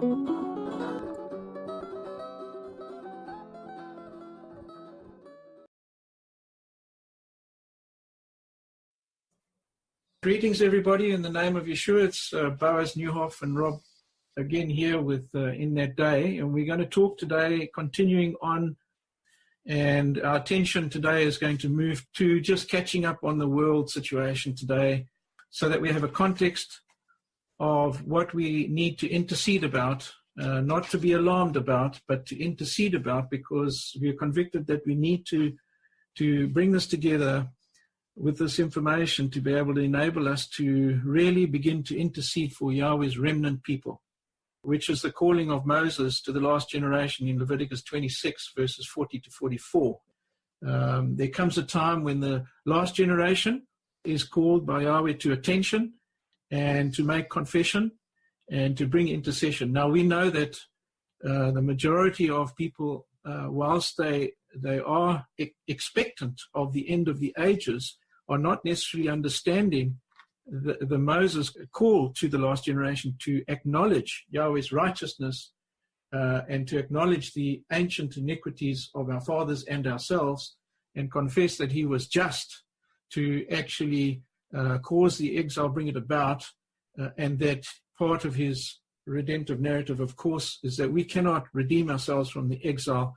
Greetings, everybody, in the name of Yeshua. It's uh, Boaz Newhoff and Rob again here with uh, In That Day. And we're going to talk today, continuing on, and our attention today is going to move to just catching up on the world situation today so that we have a context of what we need to intercede about, uh, not to be alarmed about, but to intercede about because we are convicted that we need to, to bring this together with this information to be able to enable us to really begin to intercede for Yahweh's remnant people, which is the calling of Moses to the last generation in Leviticus 26, verses 40 to 44. Um, there comes a time when the last generation is called by Yahweh to attention and to make confession and to bring intercession. Now we know that uh, the majority of people, uh, whilst they they are e- expectant of the end of the ages, are not necessarily understanding the, the Moses call to the last generation to acknowledge Yahweh's righteousness uh, and to acknowledge the ancient iniquities of our fathers and ourselves and confess that he was just to actually uh, cause the exile, bring it about, uh, and that part of his redemptive narrative, of course, is that we cannot redeem ourselves from the exile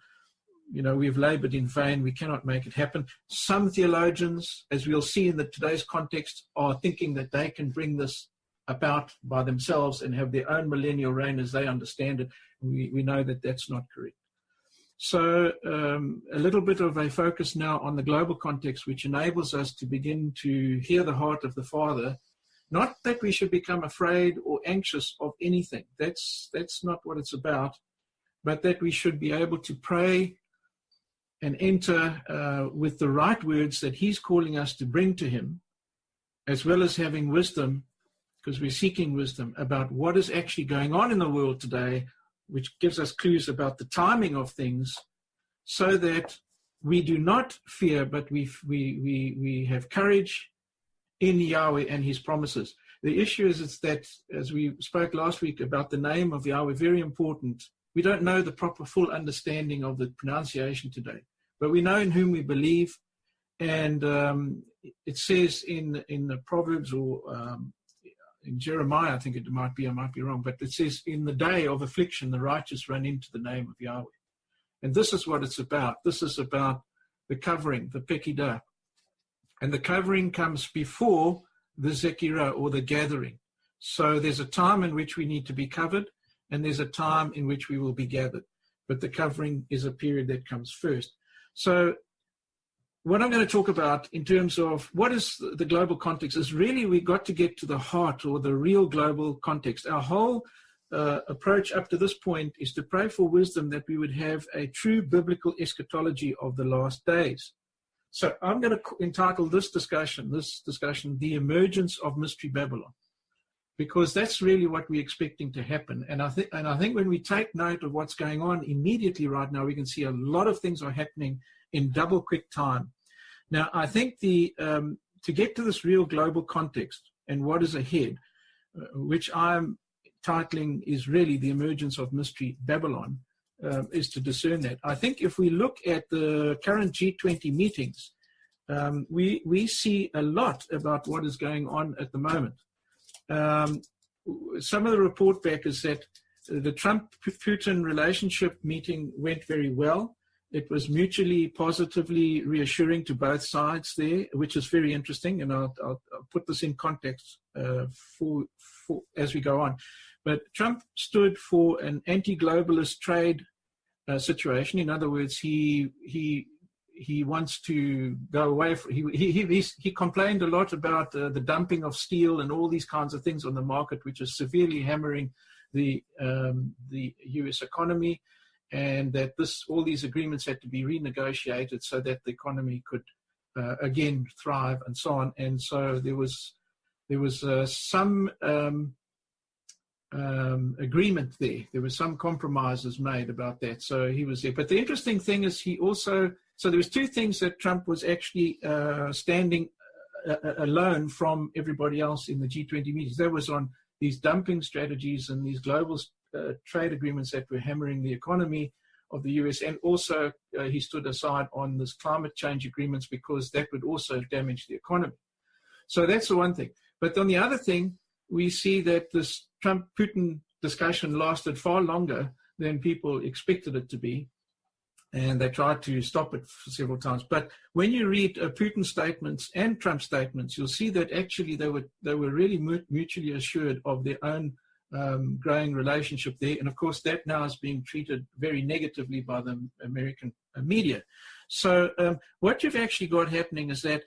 you know, we've labored in vain. We cannot make it happen. Some theologians, as we'll see in the, today's context, are thinking that they can bring this about by themselves and have their own millennial reign as they understand it. We, we know that that's not correct. So, um, a little bit of a focus now on the global context, which enables us to begin to hear the heart of the Father. Not that we should become afraid or anxious of anything. That's that's not what it's about, but that we should be able to pray and enter uh, with the right words that He's calling us to bring to Him, as well as having wisdom, because we're seeking wisdom about what is actually going on in the world today, which gives us clues about the timing of things, so that we do not fear, but we, we, we, we have courage in Yahweh and His promises. The issue is, is that, as we spoke last week about the name of Yahweh, very important. We don't know the proper full understanding of the pronunciation today but we know in whom we believe. And um, it says in in the Proverbs or um, in Jeremiah, I think it might be, I might be wrong, but it says, in the day of affliction, the righteous run into the name of Yahweh. And this is what it's about. This is about the covering, the Pekidah. And the covering comes before the Zekirah or the gathering. So there's a time in which we need to be covered, and there's a time in which we will be gathered. But the covering is a period that comes first. So, what I'm going to talk about in terms of what is the global context is really we got to get to the heart or the real global context. Our whole uh, approach up to this point is to pray for wisdom that we would have a true biblical eschatology of the last days. So I'm going to entitle this discussion, this discussion, The Emergence of Mystery Babylon because that's really what we're expecting to happen. And I think, and I think when we take note of what's going on immediately right now, we can see a lot of things are happening in double quick time. Now, I think the um, to get to this real global context and what is ahead, uh, which I'm titling is really the emergence of mystery Babylon, uh, is to discern that. I think if we look at the current G20 meetings, um, we we see a lot about what is going on at the moment. Um, some of the report back is that the Trump-Putin relationship meeting went very well. It was mutually positively reassuring to both sides there, which is very interesting, and I'll, I'll, I'll put this in context uh, for, for, as we go on. But Trump stood for an anti-globalist trade uh, situation. In other words, he he he wants to go away. From, he, he, he, he complained a lot about uh, the dumping of steel and all these kinds of things on the market, which is severely hammering the, um, the US economy, and that this, all these agreements had to be renegotiated so that the economy could uh, again thrive and so on. And so there was, there was uh, some um, um, agreement there. There were some compromises made about that. So he was there. But the interesting thing is he also so there was two things that Trump was actually uh, standing uh, uh alone from everybody else in the G20 meetings. That was on these dumping strategies and these global trade agreements that were hammering the economy of the US. And also, uh, he stood aside on this climate change agreements because that would also damage the economy. So that's the one thing. But on the other thing, we see that this Trump Putin discussion lasted far longer than people expected it to be. And they tried to stop it several times. But when you read uh, Putin statements and Trump statements, you'll see that actually they were they were really mutually assured of their own um, growing relationship there. And of course, that now is being treated very negatively by the American media. So um, what you've actually got happening is that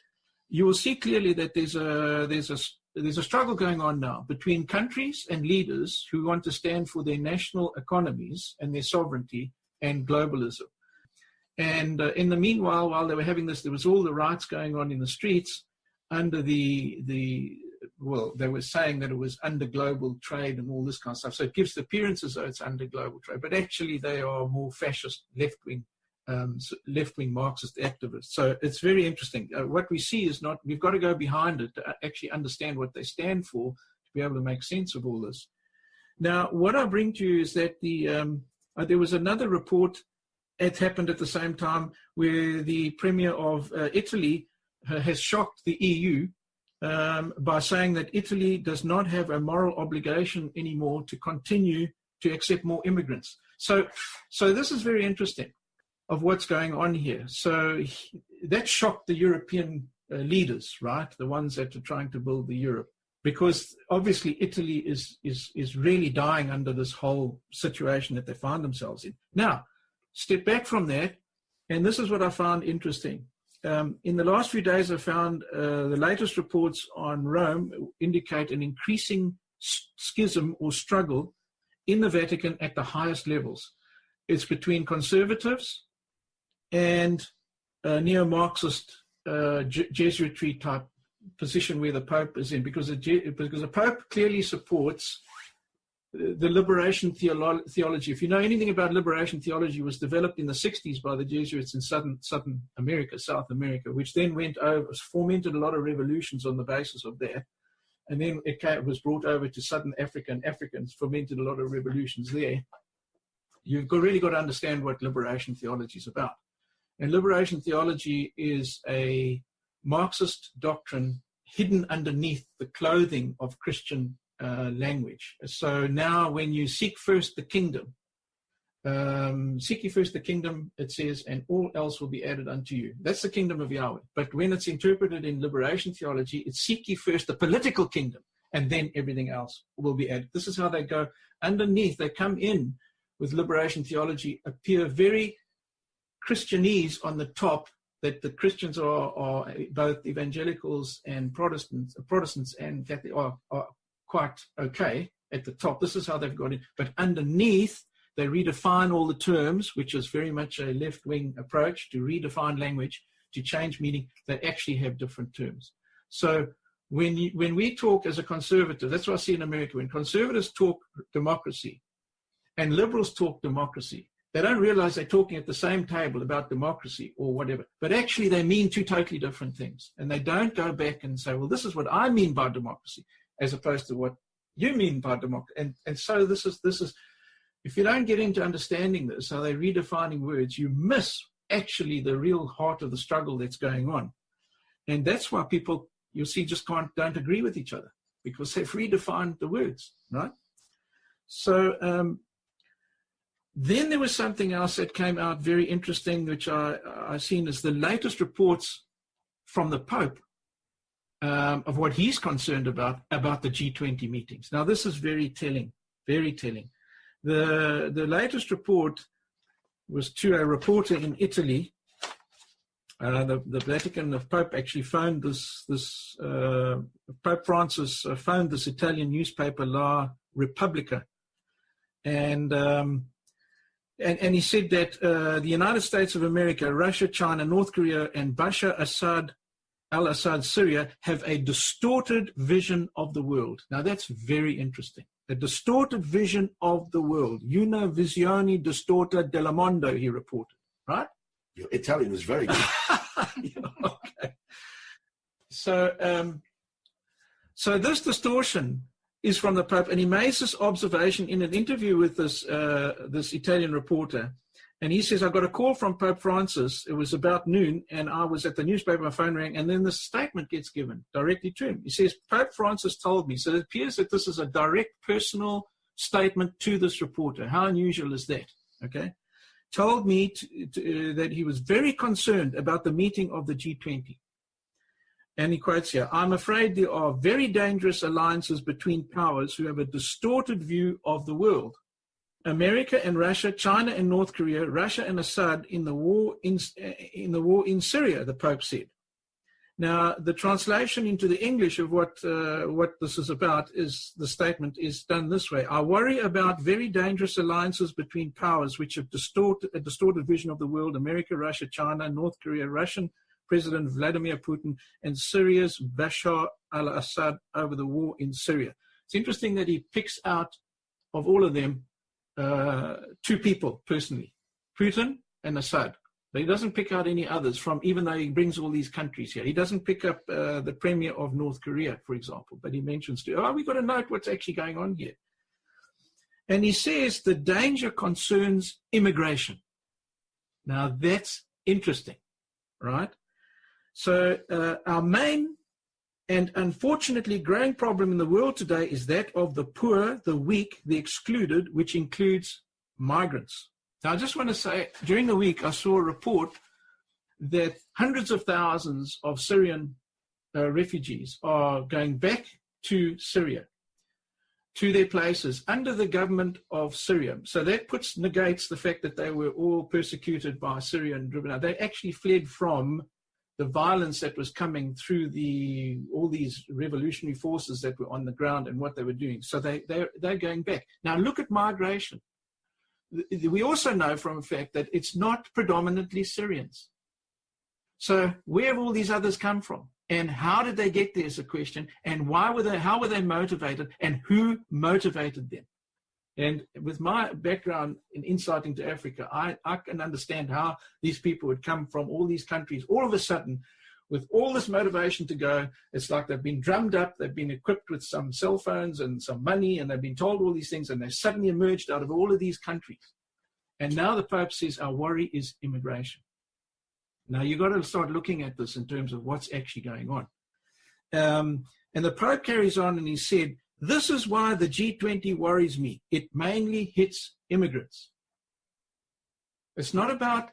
you will see clearly that there's a there's a there's a struggle going on now between countries and leaders who want to stand for their national economies and their sovereignty and globalism. And uh, in the meanwhile, while they were having this, there was all the riots going on in the streets under the the well, they were saying that it was under global trade and all this kind of stuff. So it gives the appearance as though it's under global trade, but actually they are more fascist left wing um, left-wing Marxist activists. So it's very interesting. Uh, what we see is not, we've got to go behind it to actually understand what they stand for to be able to make sense of all this. Now, what I bring to you is that the um, uh, there was another report it happened at the same time where the Premier of uh, Italy uh, has shocked the EU um, by saying that Italy does not have a moral obligation anymore to continue to accept more immigrants. So, so this is very interesting of what's going on here. So he, that shocked the European uh, leaders, right? The ones that are trying to build the Europe, because obviously Italy is is is really dying under this whole situation that they find themselves in. Now, step back from that, and this is what I found interesting. Um, in the last few days, I found uh, the latest reports on Rome indicate an increasing schism or struggle in the Vatican at the highest levels. It's between conservatives and a neo-Marxist uh, Jesuitry type position where the Pope is in, because because the Pope clearly supports the liberation theolo theology. If you know anything about liberation theology, was developed in the 60s by the Jesuits in southern southern America, South America, which then went over, fomented a lot of revolutions on the basis of that. And then it, came, was brought over to southern Africa, and Africans fomented a lot of revolutions there. You've got, really got to understand what liberation theology is about. And liberation theology is a Marxist doctrine hidden underneath the clothing of Christian uh, language. So now, when you seek first the kingdom, um, seek ye first the kingdom, it says, and all else will be added unto you. That's the kingdom of Yahweh. But when it's interpreted in liberation theology, it's seek ye first the political kingdom, and then everything else will be added. This is how they go underneath. They come in with liberation theology, appear very Christianese on the top that the Christians are, are both evangelicals and Protestants, Protestants and Catholic are, are quite okay at the top. This is how they've got it. But underneath, they redefine all the terms, which is very much a left-wing approach to redefine language, to change meaning. They actually have different terms. So when you, when we talk as a conservative, that's what I see in America. When conservatives talk democracy, and liberals talk democracy, they don't realize they're talking at the same table about democracy or whatever, but actually they mean two totally different things. And they don't go back and say, well, this is what I mean by democracy, as opposed to what you mean by democracy. And, and so this is, this is, if you don't get into understanding this, how they're redefining words, you miss actually the real heart of the struggle that's going on. And that's why people, you'll see, just can't, don't agree with each other because they've redefined the words, right? So, um, then there was something else that came out very interesting, which I, I've seen as the latest reports from the Pope um, of what he's concerned about, about the G20 meetings. Now, this is very telling, very telling. The, the latest report was to a reporter in Italy. Uh, the, the Vatican, the Pope actually phoned this, this uh, Pope Francis uh, phoned this Italian newspaper La Repubblica. And um, and, and he said that uh, the United States of America, Russia, China, North Korea, and Bashar Assad, al Assad, Syria, have a distorted vision of the world. Now, that's very interesting. A distorted vision of the world. Una visione distorta del mondo, he reported, right? Your Italian was very good. okay. So, um, so this distortion is from the Pope, and he makes this observation in an interview with this uh, this Italian reporter. And he says, I got a call from Pope Francis. It was about noon, and I was at the newspaper, my phone rang, and then the statement gets given directly to him. He says, Pope Francis told me. So it appears that this is a direct personal statement to this reporter. How unusual is that? Okay. Told me to, to, uh, that he was very concerned about the meeting of the G20. And he quotes here I'm afraid there are very dangerous alliances between powers who have a distorted view of the world. America and Russia, China and North Korea, Russia and Assad in the war in, in the war in Syria, the Pope said. Now, the translation into the English of what uh, what this is about is the statement is done this way: I worry about very dangerous alliances between powers which have distorted a distorted vision of the world: America, Russia, China, North Korea, Russian President Vladimir Putin, and Syria's Bashar al-Assad over the war in Syria. It's interesting that he picks out of all of them uh, two people personally, Putin and Assad. But he doesn't pick out any others from, even though he brings all these countries here. He doesn't pick up uh, the premier of North Korea, for example, but he mentions, to, oh, we've got to note what's actually going on here. And he says the danger concerns immigration. Now that's interesting, right? So uh, our main and unfortunately growing problem in the world today is that of the poor, the weak, the excluded, which includes migrants. Now, I just want to say, during the week, I saw a report that hundreds of thousands of Syrian uh, refugees are going back to Syria, to their places under the government of Syria. So that puts negates the fact that they were all persecuted by Syria and driven out. They actually fled from the violence that was coming through the all these revolutionary forces that were on the ground and what they were doing. So they they they're going back. Now look at migration. We also know from fact that it's not predominantly Syrians. So where have all these others come from? And how did they get there is a question. And why were they how were they motivated and who motivated them? And with my background in insight into Africa, I, I can understand how these people would come from all these countries all of a sudden with all this motivation to go. It's like they've been drummed up, they've been equipped with some cell phones and some money, and they've been told all these things, and they suddenly emerged out of all of these countries. And now the Pope says our worry is immigration. Now you've got to start looking at this in terms of what's actually going on. Um, and the Pope carries on and he said, this is why the G20 worries me. It mainly hits immigrants. It's not about,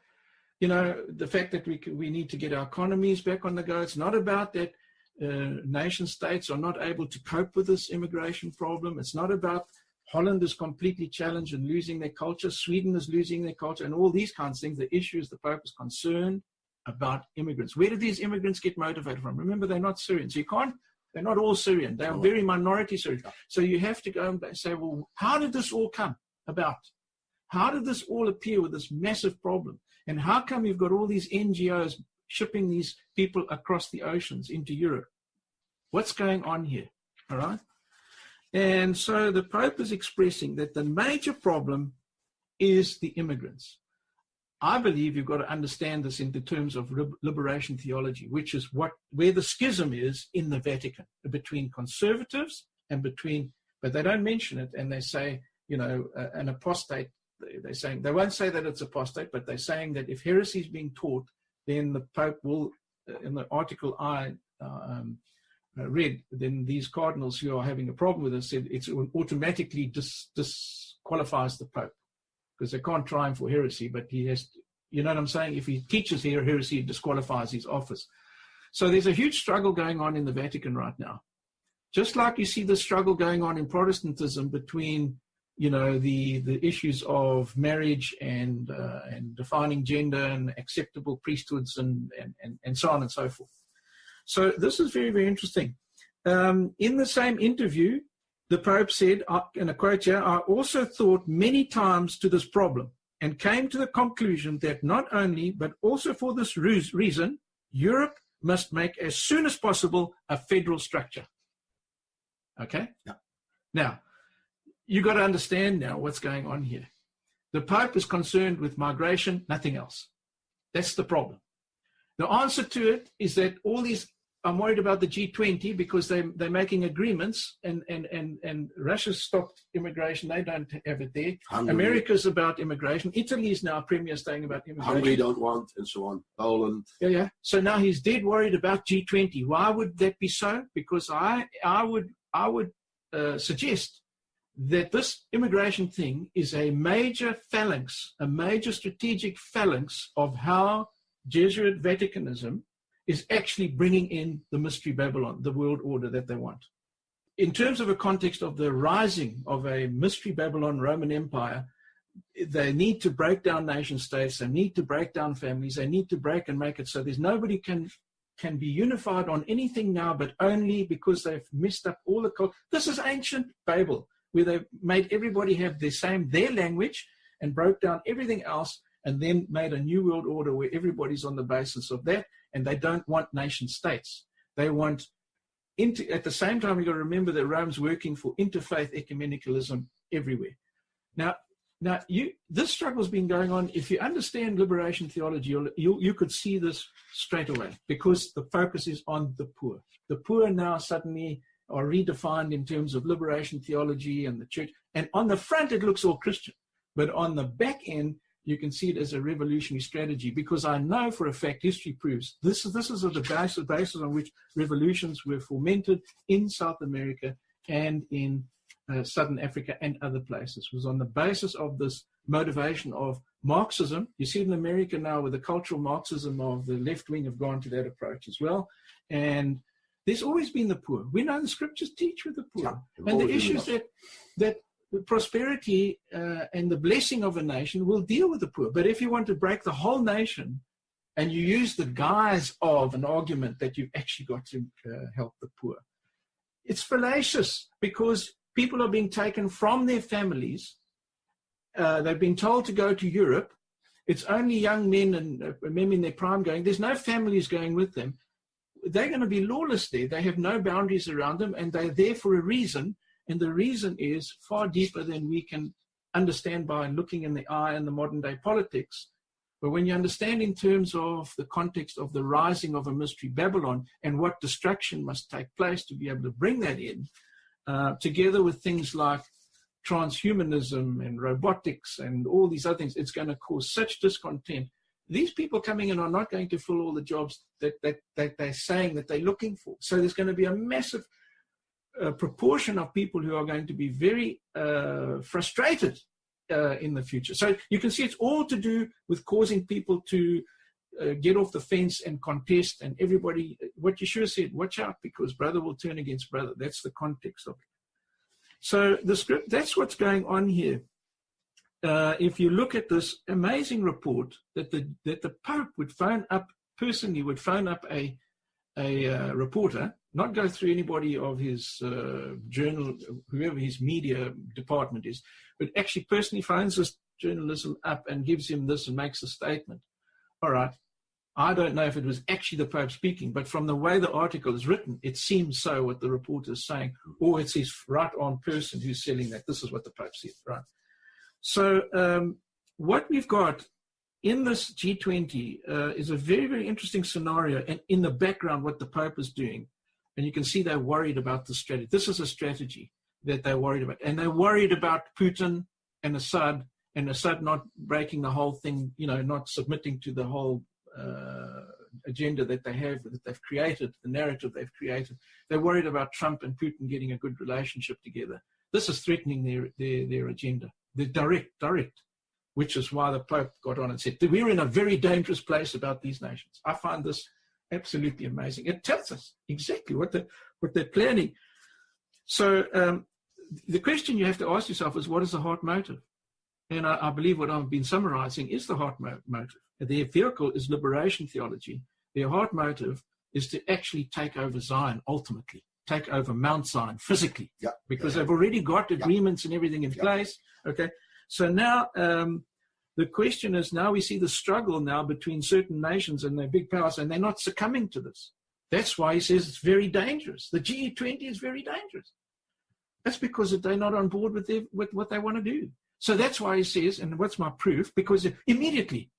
you know, the fact that we, we need to get our economies back on the go. It's not about that uh, nation states are not able to cope with this immigration problem. It's not about Holland is completely challenged and losing their culture. Sweden is losing their culture and all these kinds of things. The issue is the Pope is concerned about immigrants. Where do these immigrants get motivated from? Remember, they're not Syrians. You can't they're not all Syrian. They are very minority Syrian. So you have to go and say, well, how did this all come about? How did this all appear with this massive problem? And how come you've got all these NGOs shipping these people across the oceans into Europe? What's going on here? All right. And so the Pope is expressing that the major problem is the immigrants. I believe you've got to understand this in the terms of liberation theology, which is what where the schism is in the Vatican between conservatives and between, but they don't mention it, and they say, you know, uh, an apostate. They're saying they won't say that it's apostate, but they're saying that if heresy is being taught, then the Pope will, uh, in the article I uh, um, uh, read, then these cardinals who are having a problem with it said it automatically dis- disqualifies the Pope because they can't try him for heresy, but he has, to, you know what I'm saying? If he teaches here heresy, it disqualifies his office. So there's a huge struggle going on in the Vatican right now. Just like you see the struggle going on in Protestantism between, you know, the, the issues of marriage and, uh, and defining gender and acceptable priesthoods and, and, and, and so on and so forth. So this is very, very interesting. Um, in the same interview, the Pope said, in a quote here, I also thought many times to this problem and came to the conclusion that not only, but also for this reason, Europe must make as soon as possible a federal structure. Okay? Yeah. Now, you've got to understand now what's going on here. The Pope is concerned with migration, nothing else. That's the problem. The answer to it is that all these I'm worried about the G20 because they they're making agreements and and and and Russia's stopped immigration. They don't have it there. Hungary, America's about immigration. Italy is now premier saying about immigration. Hungary don't want, and so on. Poland. Yeah, yeah. So now he's dead worried about G20. Why would that be so? Because I I would I would uh, suggest that this immigration thing is a major phalanx, a major strategic phalanx of how Jesuit Vaticanism is actually bringing in the mystery Babylon, the world order that they want. In terms of a context of the rising of a mystery Babylon Roman Empire, they need to break down nation states, they need to break down families, they need to break and make it so there's nobody can can be unified on anything now, but only because they've messed up all the culture. This is ancient Babel, where they made everybody have the same their language and broke down everything else, and then made a new world order where everybody's on the basis of that and they don't want nation states. They want, inter, at the same time, you've got to remember that Rome's working for interfaith ecumenicalism everywhere. Now, now you, this struggle's been going on. If you understand liberation theology, you, you could see this straight away because the focus is on the poor. The poor now suddenly are redefined in terms of liberation theology and the church. And on the front, it looks all Christian. But on the back end, you can see it as a revolutionary strategy because I know for a fact history proves this is this is the basis, basis on which revolutions were fomented in South America and in uh, Southern Africa and other places it was on the basis of this motivation of Marxism. You see it in America now with the cultural Marxism of the left wing have gone to that approach as well. And there's always been the poor. We know the scriptures teach with the poor. Yeah, and the issues that that the prosperity uh, and the blessing of a nation will deal with the poor. But if you want to break the whole nation and you use the guise of an argument that you've actually got to uh, help the poor, it's fallacious because people are being taken from their families. Uh, they've been told to go to Europe. It's only young men and uh, men in their prime going. There's no families going with them. They're going to be lawless there. They have no boundaries around them, and they're there for a reason and the reason is far deeper than we can understand by looking in the eye in the modern day politics. But when you understand in terms of the context of the rising of a mystery Babylon and what destruction must take place to be able to bring that in, uh, together with things like transhumanism and robotics and all these other things, it's going to cause such discontent. These people coming in are not going to fill all the jobs that, that, that they're saying that they're looking for. So there's going to be a massive a proportion of people who are going to be very uh, frustrated uh, in the future. So you can see it's all to do with causing people to uh, get off the fence and contest and everybody, what Yeshua said, watch out because brother will turn against brother. That's the context of it. So the script, that's what's going on here. Uh, if you look at this amazing report that the, that the Pope would phone up, personally would phone up a, a uh, reporter not go through anybody of his uh, journal, whoever his media department is, but actually personally finds this journalism up and gives him this and makes a statement. All right, I don't know if it was actually the Pope speaking, but from the way the article is written, it seems so what the reporter is saying, or it's his right on person who's selling that. This is what the Pope said, right? So um, what we've got in this G20 uh, is a very, very interesting scenario, and in the background, what the Pope is doing and you can see they're worried about the strategy. This is a strategy that they're worried about. And they're worried about Putin and Assad and Assad not breaking the whole thing, you know, not submitting to the whole uh, agenda that they have, that they've created, the narrative they've created. They're worried about Trump and Putin getting a good relationship together. This is threatening their, their, their agenda. The direct, direct, which is why the Pope got on and said, we're in a very dangerous place about these nations. I find this absolutely amazing. It tells us exactly what, the, what they're planning. So um, the question you have to ask yourself is, what is the heart motive? And I, I believe what I've been summarizing is the heart mo motive. Their vehicle is liberation theology. Their heart motive is to actually take over Zion ultimately, take over Mount Zion physically, yeah. because yeah. they've already got agreements yeah. and everything in place. Okay, so now um, the question is now we see the struggle now between certain nations and their big powers, and they're not succumbing to this. That's why he says it's very dangerous. The G20 is very dangerous. That's because they're not on board with, their, with what they want to do. So that's why he says, and what's my proof? Because immediately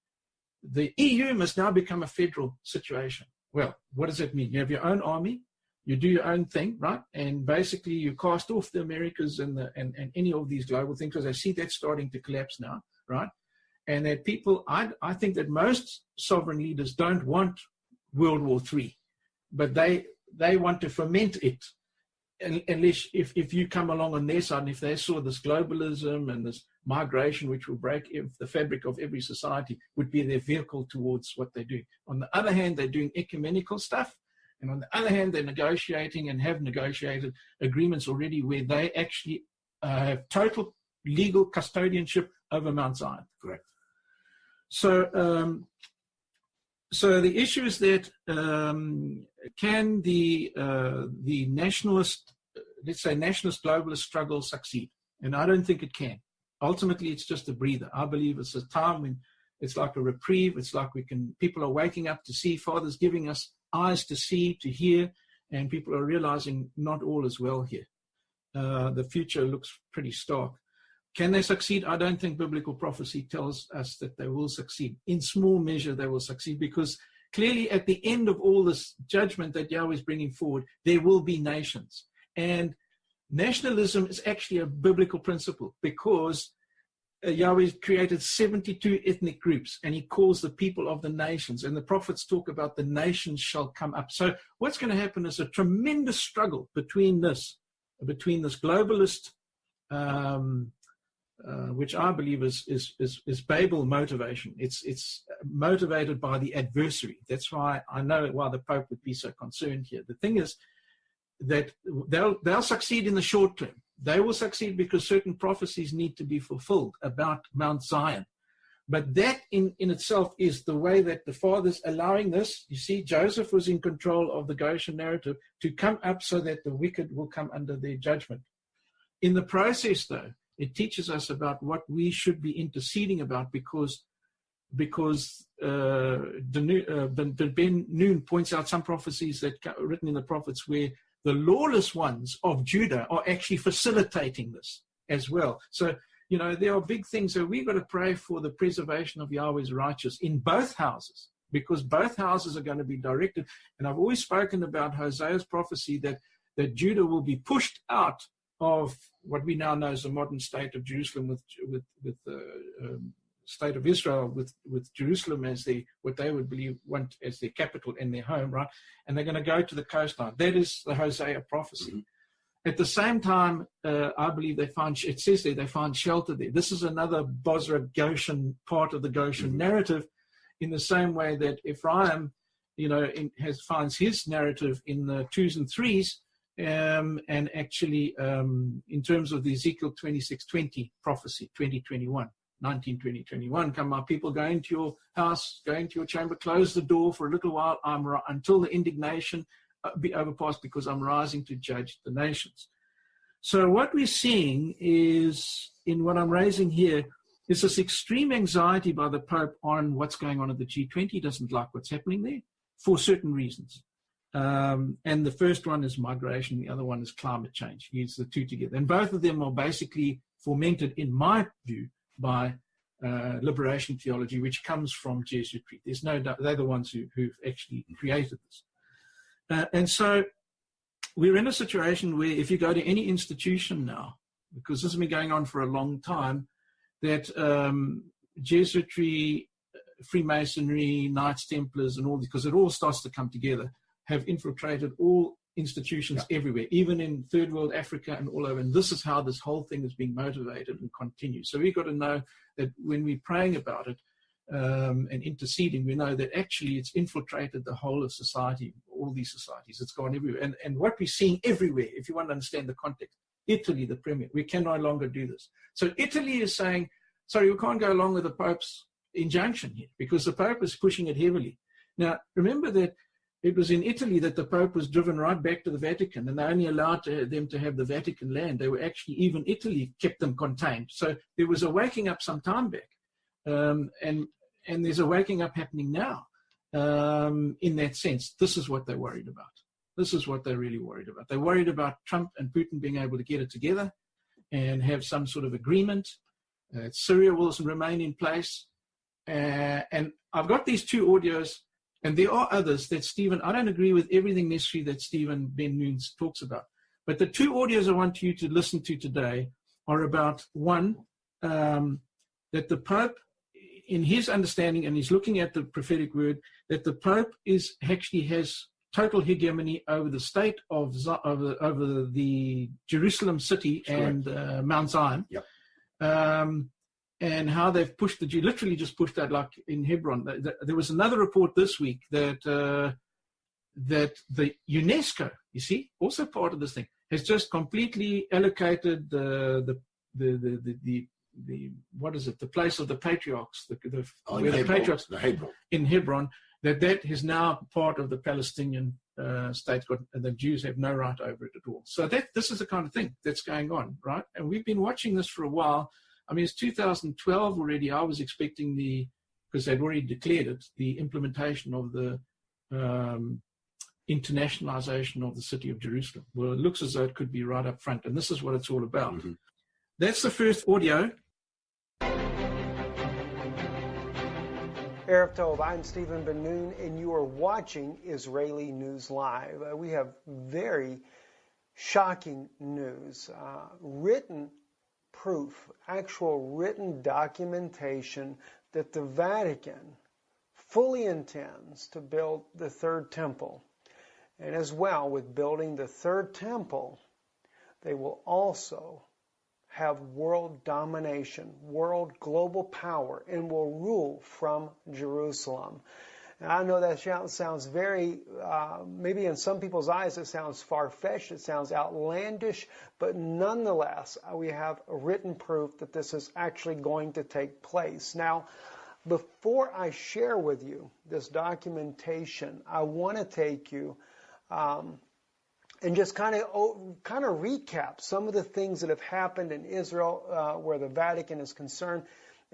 the EU must now become a federal situation. Well, what does that mean? You have your own army, you do your own thing, right? And basically you cast off the Americas and, the, and, and any of these global things because I see that starting to collapse now, right? And that people, I, I think that most sovereign leaders don't want World War III, but they, they want to foment it unless if, if you come along on their side and if they saw this globalism and this migration which will break the fabric of every society would be their vehicle towards what they do. On the other hand, they're doing ecumenical stuff. And on the other hand, they're negotiating and have negotiated agreements already where they actually uh, have total legal custodianship over Mount Zion. Correct. So, um, so the issue is that um, can the uh, the nationalist, let's say nationalist globalist struggle succeed? And I don't think it can. Ultimately, it's just a breather. I believe it's a time when it's like a reprieve. It's like we can people are waking up to see Father's giving us eyes to see, to hear, and people are realizing not all is well here. Uh, the future looks pretty stark. Can they succeed? I don't think biblical prophecy tells us that they will succeed. In small measure, they will succeed because clearly at the end of all this judgment that Yahweh is bringing forward, there will be nations. And nationalism is actually a biblical principle because uh, Yahweh created 72 ethnic groups and he calls the people of the nations. And the prophets talk about the nations shall come up. So what's going to happen is a tremendous struggle between this, between this globalist um, uh, which I believe is, is, is, is Babel motivation. It's, it's motivated by the adversary. That's why I know why the Pope would be so concerned here. The thing is that they'll, they'll succeed in the short term. They will succeed because certain prophecies need to be fulfilled about Mount Zion. But that in, in itself is the way that the Father's allowing this. You see, Joseph was in control of the Goshen narrative to come up so that the wicked will come under their judgment. In the process, though, it teaches us about what we should be interceding about because because uh, uh, Ben Nun points out some prophecies that written in the prophets where the lawless ones of Judah are actually facilitating this as well. So, you know, there are big things. So we've got to pray for the preservation of Yahweh's righteous in both houses because both houses are going to be directed. And I've always spoken about Hosea's prophecy that, that Judah will be pushed out of what we now know as the modern state of Jerusalem with with with the um, state of Israel with with Jerusalem as the what they would believe want as their capital and their home, right? And they're going to go to the coastline. That is the Hosea prophecy. Mm-hmm. At the same time, uh, I believe they find it says there they find shelter there. This is another Bozrah Goshen part of the Goshen mm-hmm. narrative, in the same way that Ephraim, you know, in, has finds his narrative in the twos and threes um, and actually um, in terms of the Ezekiel 26:20 prophecy, 2021, 19, 20, 21, come my people, go into your house, go into your chamber, close the door for a little while I'm, until the indignation uh, be overpassed because I'm rising to judge the nations. So what we're seeing is, in what I'm raising here, is this extreme anxiety by the Pope on what's going on at the G20. He doesn't like what's happening there for certain reasons. Um, and the first one is migration, the other one is climate change. He uses the two together. And both of them are basically fomented, in my view, by uh, liberation theology, which comes from Jesuitry. There's no doubt they're the ones who, who've actually created this. Uh, and so we're in a situation where if you go to any institution now, because this has been going on for a long time, that um, Jesuitry, Freemasonry, Knights Templars, and all because it all starts to come together have infiltrated all institutions yeah. everywhere, even in third world Africa and all over. And this is how this whole thing is being motivated and continues. So we've got to know that when we're praying about it um, and interceding, we know that actually it's infiltrated the whole of society, all these societies. It's gone everywhere. And, and what we're seeing everywhere, if you want to understand the context, Italy, the premier, we can no longer do this. So Italy is saying, sorry, we can't go along with the Pope's injunction here because the Pope is pushing it heavily. Now, remember that it was in Italy that the Pope was driven right back to the Vatican, and they only allowed to, them to have the Vatican land. They were actually, even Italy kept them contained. So there was a waking up some time back. Um, and, and there's a waking up happening now um, in that sense. This is what they're worried about. This is what they're really worried about. They're worried about Trump and Putin being able to get it together and have some sort of agreement. Uh, Syria will remain in place. Uh, and I've got these two audios And there are others that Stephen, I don't agree with everything necessarily that Stephen Ben Nunes talks about. But the two audios I want you to listen to today are about one, um, that the Pope, in his understanding, and he's looking at the prophetic word, that the Pope is actually has total hegemony over the state of over, over the Jerusalem city and uh, Mount Zion. Yep. Um, and how they've pushed the Jew, literally just pushed that like in Hebron. There was another report this week that uh, that the UNESCO, you see, also part of this thing, has just completely allocated the the the the, the, the, the what is it? The place of the patriarchs, the, the oh, where the patriarchs the Hebron. in Hebron. That that is now part of the Palestinian uh, state, and the Jews have no right over it at all. So that this is the kind of thing that's going on, right? And we've been watching this for a while I mean, it's 2012 already. I was expecting the, because they'd already declared it, the implementation of the um, internationalization of the city of Jerusalem. Well, it looks as though it could be right up front, and this is what it's all about. Mm-hmm. That's the first audio. Erev Tov, I'm Stephen Ben Nun, and you are watching Israeli News Live. Uh, we have very shocking news, uh, written proof, actual written documentation that the Vatican fully intends to build the third temple. And as well, with building the third temple, they will also have world domination, world global power, and will rule from Jerusalem. And I know that sounds very, uh, maybe in some people's eyes, it sounds far fetched, it sounds outlandish, but nonetheless, uh, we have written proof that this is actually going to take place. Now, before I share with you this documentation, I want to take you um, and just kind of oh, kind of recap some of the things that have happened in Israel uh, where the Vatican is concerned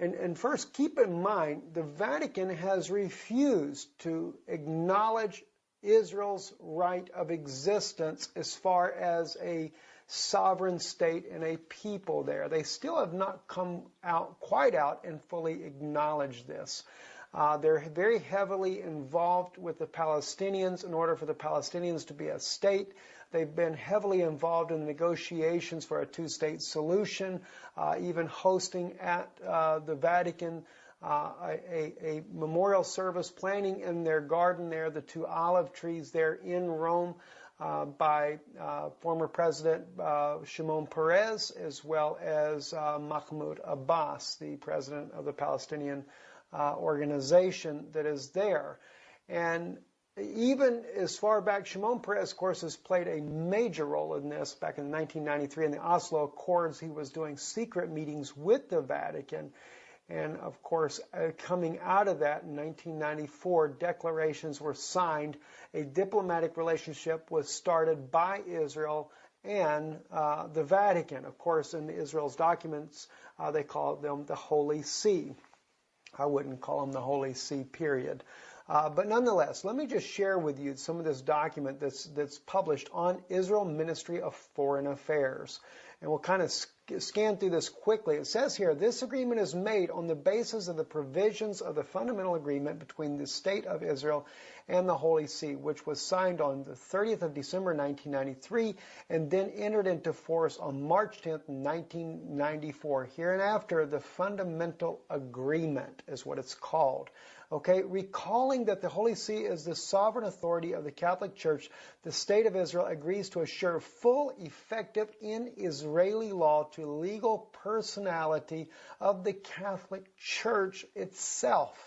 and, and first, keep in mind, the Vatican has refused to acknowledge Israel's right of existence as far as a sovereign state and a people there. They still have not come out quite out and fully acknowledged this. Uh, they're very heavily involved with the Palestinians in order for the Palestinians to be a state. They've been heavily involved in negotiations for a two-state solution, uh, even hosting at uh, the Vatican uh, a, a, memorial service, planting in their garden there the two olive trees there in Rome uh, by uh, former President uh, Shimon Peres, as well as Mahmoud Abbas, the president of the Palestinian organization that is there. And even as far back, Shimon Peres, of course, has played a major role in this. Back in 1993 in the Oslo Accords, he was doing secret meetings with the Vatican. And of course, uh, coming out of that in 1994, declarations were signed. A diplomatic relationship was started by Israel and uh, the Vatican. Of course, in Israel's documents, uh, they call them the Holy See. I wouldn't call them the Holy See, period. Uh, but nonetheless, let me just share with you some of this document that's, that's published on Israel Ministry of Foreign Affairs. And we'll kind of scan through this quickly. It says here, this agreement is made on the basis of the provisions of the fundamental agreement between the State of Israel and the Holy See, which was signed on the 30th of December 1993 and then entered into force on March 10th, 1994. Here and after, the fundamental agreement is what it's called. Okay, recalling that the Holy See is the sovereign authority of the Catholic Church, the State of Israel agrees to assure full, effective in Israeli law to legal personality of the Catholic Church itself.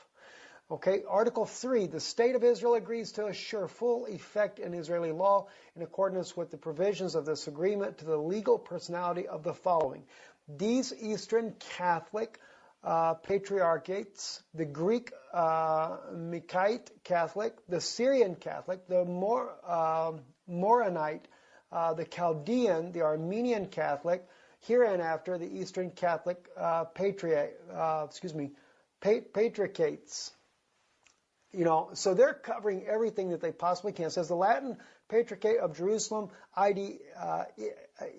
Okay, Article 3, the State of Israel agrees to assure full effect in Israeli law in accordance with the provisions of this agreement to the legal personality of the following. These Eastern Catholic uh, patriarchates, the Greek uh, Catholic, the Syrian Catholic, the Mor- uh, Maronite, the Chaldean, the Armenian Catholic, hereinafter the Eastern Catholic uh, patriarch, uh, excuse me, patriarchates. You know, so they're covering everything that they possibly can. It says the Latin Patriarchate of Jerusalem, ID,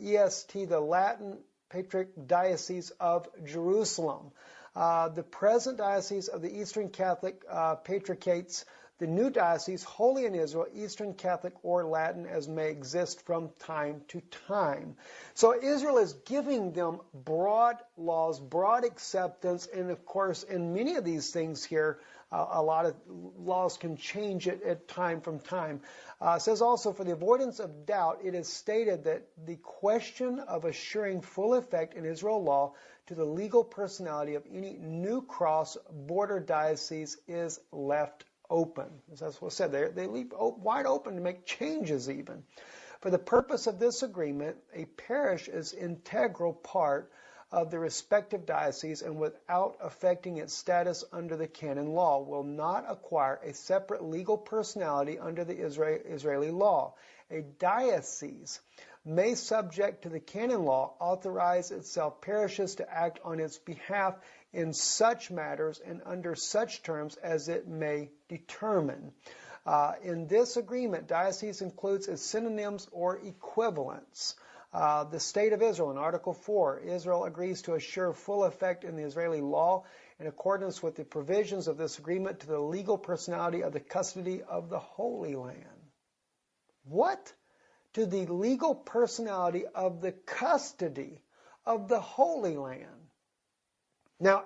EST, the Latin Patriarch Diocese of Jerusalem. Uh, the present diocese of the Eastern Catholic uh, Patriarchates, the new diocese wholly in Israel, Eastern Catholic or Latin, as may exist from time to time. So Israel is giving them broad laws, broad acceptance, and of course, in many of these things here, uh, a lot of laws can change it at time from time. Uh, says also, for the avoidance of doubt, it is stated that the question of assuring full effect in Israel law to the legal personality of any new cross border diocese is left open. As that's what said, they, they leave wide open to make changes even. For the purpose of this agreement, a parish is integral part of the respective diocese and without affecting its status under the canon law will not acquire a separate legal personality under the Israeli law. A diocese may subject to the canon law authorize itself parishes to act on its behalf in such matters and under such terms as it may determine. Uh, in this agreement, diocese includes its synonyms or equivalents. Uh, the State of Israel in Article 4, Israel agrees to assure full effect in the Israeli law in accordance with the provisions of this agreement to the legal personality of the custody of the Holy Land. What? To the legal personality of the custody of the Holy Land. Now,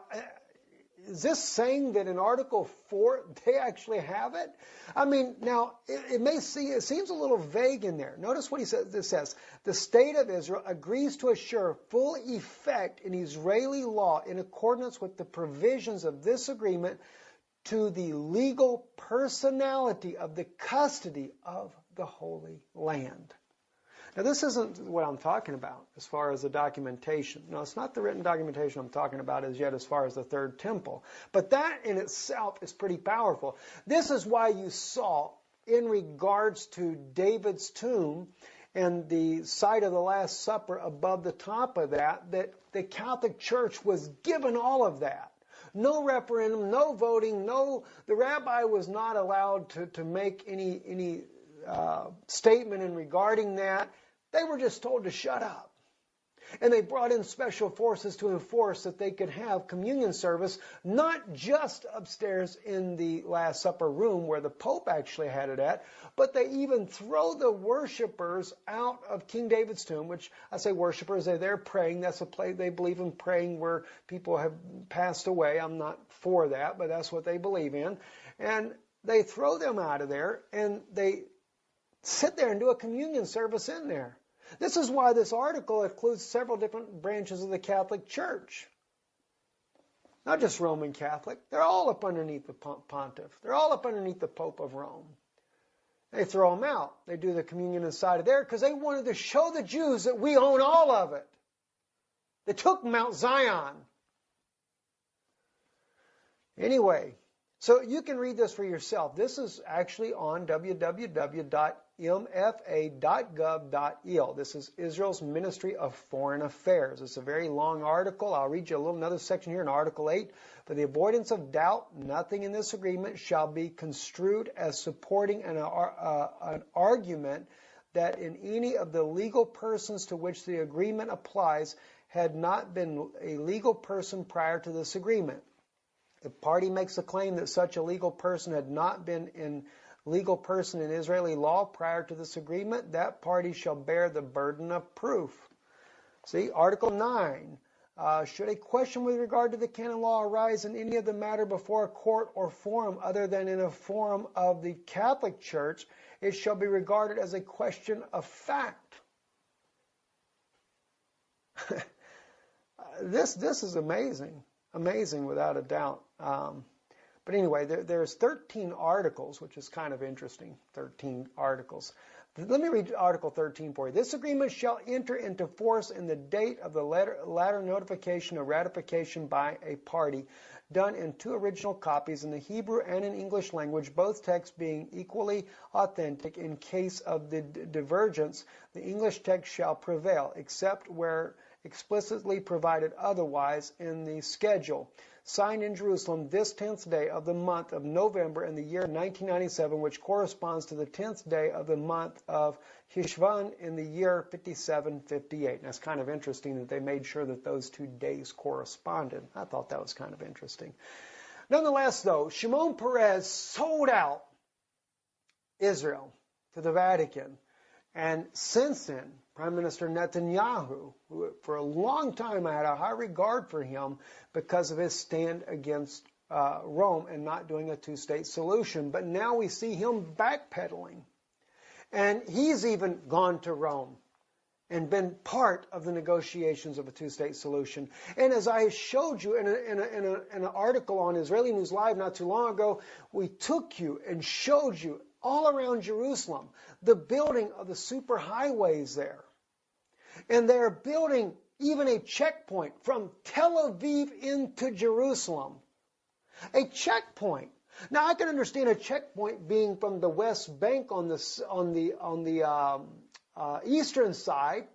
is this saying that in Article 4 they actually have it? I mean, now it, it, may see it seems a little vague in there. Notice what he says. This says the state of Israel agrees to assure full effect in Israeli law in accordance with the provisions of this agreement to the legal personality of the custody of the Holy Land. Now, this isn't what I'm talking about as far as the documentation. No, it's not the written documentation I'm talking about as yet as far as the third temple. But that in itself is pretty powerful. This is why you saw, in regards to David's tomb and the site of the Last Supper above the top of that, that the Catholic Church was given all of that no referendum, no voting, no. The rabbi was not allowed to, to make any any uh, statement in regarding that. They were just told to shut up. And they brought in special forces to enforce that they could have communion service, not just upstairs in the Last Supper room where the Pope actually had it at, but they even throw the worshipers out of King David's tomb, which I say worshipers, they're there praying. That's a place they believe in praying where people have passed away. I'm not for that, but that's what they believe in. And they throw them out of there and they sit there and do a communion service in there. This is why this article includes several different branches of the Catholic Church. Not just Roman Catholic. They're all up underneath the pontiff. They're all up underneath the Pope of Rome. They throw them out. They do the communion inside of there because they wanted to show the Jews that we own all of it. They took Mount Zion. Anyway, so you can read this for yourself. This is actually on www.mfa.gov.il. This is Israel's Ministry of Foreign Affairs. It's a very long article. I'll read you a little another section here in Article 8. For the avoidance of doubt, nothing in this agreement shall be construed as supporting an, uh, an argument that in any of the legal persons to which the agreement applies had not been a legal person prior to this agreement the party makes a claim that such a legal person had not been in legal person in Israeli law prior to this agreement, that party shall bear the burden of proof. See, Article 9. Uh, should a question with regard to the canon law arise in any of the matter before a court or forum other than in a forum of the Catholic Church, it shall be regarded as a question of fact. this, this is amazing amazing without a doubt. Um, but anyway, there, there's 13 articles, which is kind of interesting. 13 articles. Let me read Article 13 for you. This agreement shall enter into force in the date of the letter, latter notification or ratification by a party, done in two original copies in the Hebrew and in English language, both texts being equally authentic. In case of the divergence, the English text shall prevail, except where explicitly provided otherwise in the schedule. Signed in Jerusalem this 10th day of the month of November in the year 1997, which corresponds to the 10th day of the month of Hishvan in the year 5758. And that's kind of interesting that they made sure that those two days corresponded. I thought that was kind of interesting. Nonetheless, though, Shimon Peres sold out Israel to the Vatican. And since then, Prime Minister Netanyahu, who for a long time I had a high regard for him because of his stand against uh, Rome and not doing a two state solution. But now we see him backpedaling. And he's even gone to Rome and been part of the negotiations of a two-state solution. And as I showed you in, a, in, a, in, a, in, an article on Israeli News Live not too long ago, we took you and showed you all around Jerusalem the building of the superhighways there. And they're building even a checkpoint from Tel Aviv into Jerusalem. A checkpoint. Now I can understand a checkpoint being from the West Bank on the on the on the um, uh, eastern side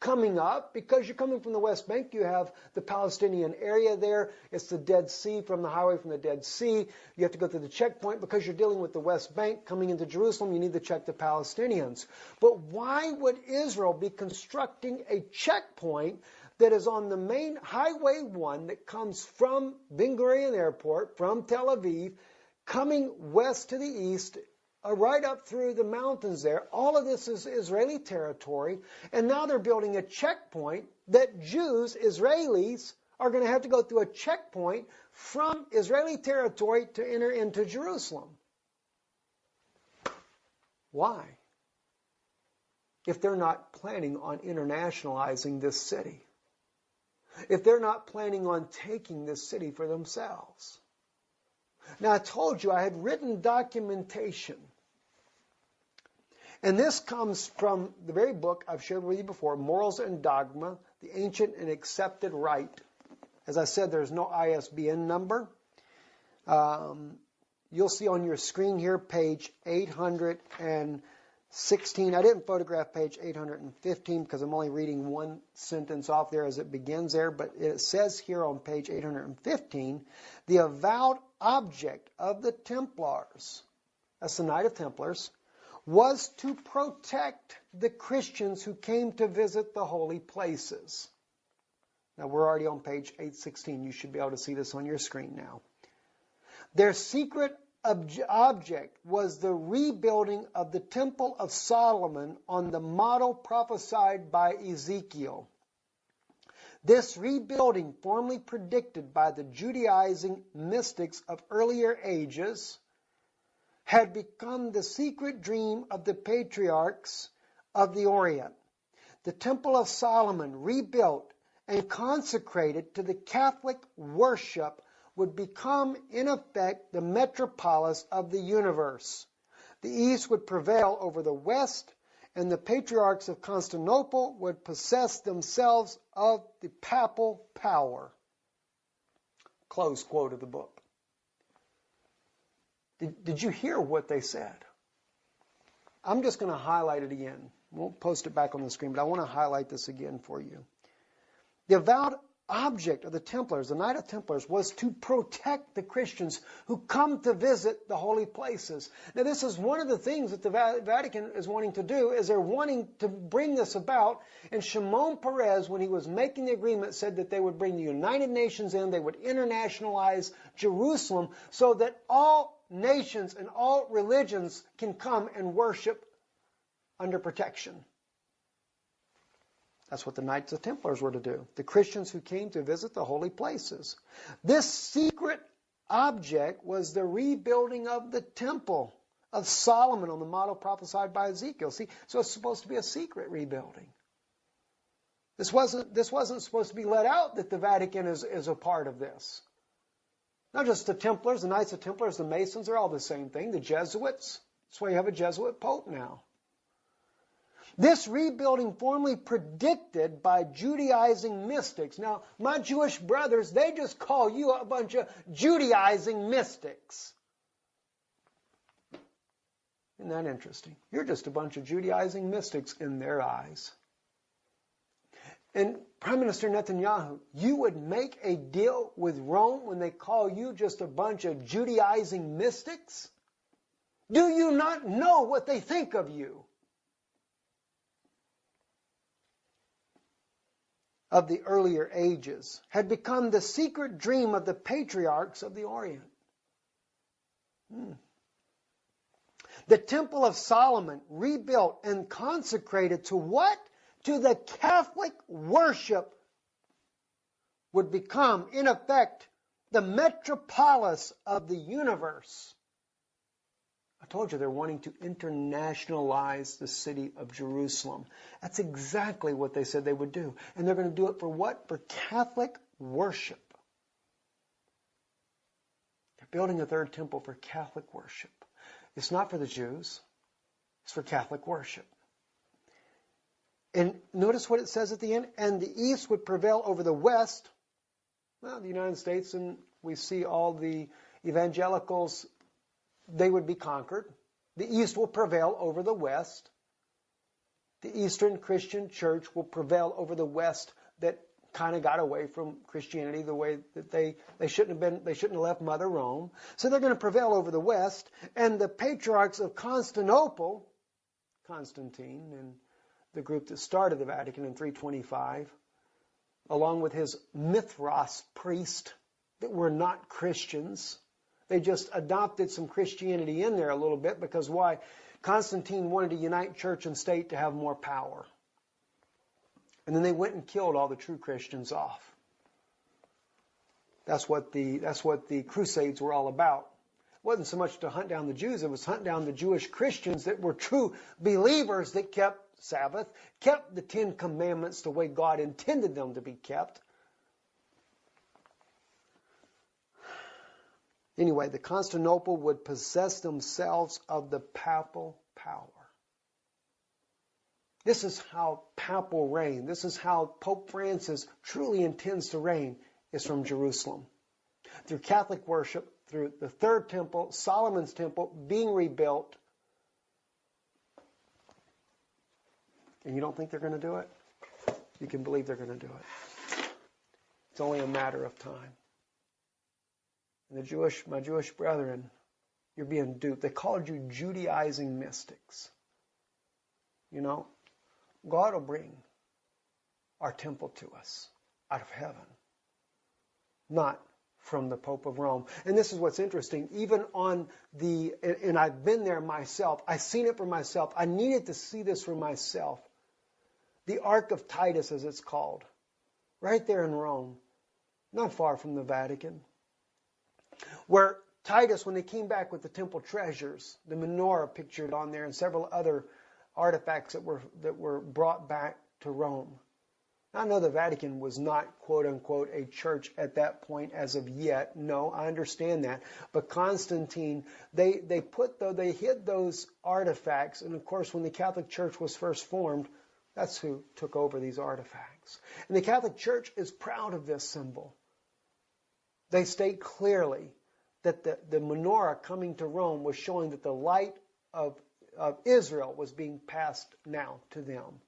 coming up because you're coming from the West Bank. You have the Palestinian area there. It's the Dead Sea from the highway from the Dead Sea. You have to go through the checkpoint because you're dealing with the West Bank coming into Jerusalem. You need to check the Palestinians. But why would Israel be constructing a checkpoint that is on the main Highway 1 that comes from Ben Gurion Airport, from Tel Aviv, coming west to the east uh, right up through the mountains there. All of this is Israeli territory. And now they're building a checkpoint that Jews, Israelis, are going to have to go through a checkpoint from Israeli territory to enter into Jerusalem. Why? If they're not planning on internationalizing this city. If they're not planning on taking this city for themselves. Now, I told you I had written documentation. And this comes from the very book I've shared with you before, Morals and Dogma, the Ancient and Accepted Rite. As I said, there's no ISBN number. Um, you'll see on your screen here, page 816. I didn't photograph page 815 because I'm only reading one sentence off there as it begins there, but it says here on page 815 the avowed object of the Templars, that's the Knight of Templars, was to protect the Christians who came to visit the holy places. Now we're already on page 816. You should be able to see this on your screen now. Their secret object was the rebuilding of the Temple of Solomon on the model prophesied by Ezekiel. This rebuilding, formerly predicted by the Judaizing mystics of earlier ages, had become the secret dream of the patriarchs of the Orient. The Temple of Solomon, rebuilt and consecrated to the Catholic worship, would become, in effect, the metropolis of the universe. The East would prevail over the West, and the patriarchs of Constantinople would possess themselves of the papal power. Close quote of the book. Did, did you hear what they said? I'm just going to highlight it again. We'll post it back on the screen, but I want to highlight this again for you. The avowed object of the Templars, the Knight of Templars, was to protect the Christians who come to visit the holy places. Now, this is one of the things that the Vatican is wanting to do, is they're wanting to bring this about. And Shimon Peres, when he was making the agreement, said that they would bring the United Nations in, they would internationalize Jerusalem, so that all nations and all religions can come and worship under protection. That's what the Knights of Templars were to do. The Christians who came to visit the holy places. This secret object was the rebuilding of the temple of Solomon on the model prophesied by Ezekiel. See, so it's supposed to be a secret rebuilding. This wasn't, this wasn't supposed to be let out that the Vatican is, is a part of this. Not just the Templars, the Knights of Templars, the Masons, they're all the same thing. The Jesuits, that's why you have a Jesuit Pope now. This rebuilding formally predicted by Judaizing mystics. Now, my Jewish brothers, they just call you a bunch of Judaizing mystics. Isn't that interesting? You're just a bunch of Judaizing mystics in their eyes. And Prime Minister Netanyahu, you would make a deal with Rome when they call you just a bunch of Judaizing mystics? Do you not know what they think of you? of the earlier ages had become the secret dream of the patriarchs of the Orient. Hmm. The Temple of Solomon, rebuilt and consecrated to what? To the Catholic worship, would become, in effect, the metropolis of the universe. I told you they're wanting to internationalize the city of Jerusalem. That's exactly what they said they would do. And they're going to do it for what? For Catholic worship. They're building a third temple for Catholic worship. It's not for the Jews, it's for Catholic worship. And notice what it says at the end. And the east would prevail over the west. Well, the United States, and we see all the evangelicals they would be conquered. The East will prevail over the West. The Eastern Christian church will prevail over the West that kind of got away from Christianity the way that they, they shouldn't have been, they shouldn't have left Mother Rome. So they're going to prevail over the West. And the patriarchs of Constantinople, Constantine and the group that started the Vatican in 325, along with his Mithras priest that were not Christians, they just adopted some Christianity in there a little bit because why? Constantine wanted to unite church and state to have more power. And then they went and killed all the true Christians off. That's what the, that's what the Crusades were all about. It wasn't so much to hunt down the Jews, it was hunt down the Jewish Christians that were true believers that kept Sabbath, kept the Ten Commandments the way God intended them to be kept, Anyway, the Constantinople would possess themselves of the papal power. This is how papal reign, this is how Pope Francis truly intends to reign, is from Jerusalem. Through Catholic worship, through the third temple, Solomon's temple being rebuilt. And you don't think they're going to do it? You can believe they're going to do it. It's only a matter of time. And the Jewish, my Jewish brethren, you're being duped. They called you Judaizing mystics. You know, God will bring our temple to us out of heaven, not from the Pope of Rome. And this is what's interesting. Even on the, and I've been there myself, I've seen it for myself. I needed to see this for myself. The Ark of Titus, as it's called, right there in Rome, not far from the Vatican where Titus, when they came back with the temple treasures, the menorah pictured on there, and several other artifacts that were that were brought back to Rome. I know the Vatican was not quote unquote a church at that point as of yet. No, I understand that. But Constantine, they, they put though they hid those artifacts, and of course when the Catholic Church was first formed, that's who took over these artifacts. And the Catholic Church is proud of this symbol. They state clearly that the, the menorah coming to Rome was showing that the light of, of Israel was being passed now to them.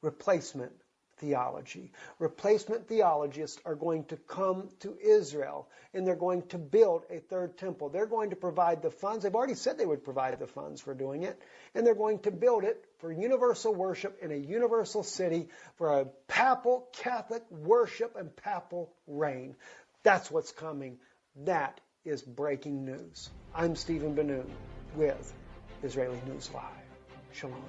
Replacement theology. Replacement theologists are going to come to Israel and they're going to build a third temple. They're going to provide the funds. They've already said they would provide the funds for doing it. And they're going to build it for universal worship in a universal city for a papal Catholic worship and papal reign. That's what's coming. That is breaking news. I'm Stephen Ben-Nun with Israeli News Live. Shalom.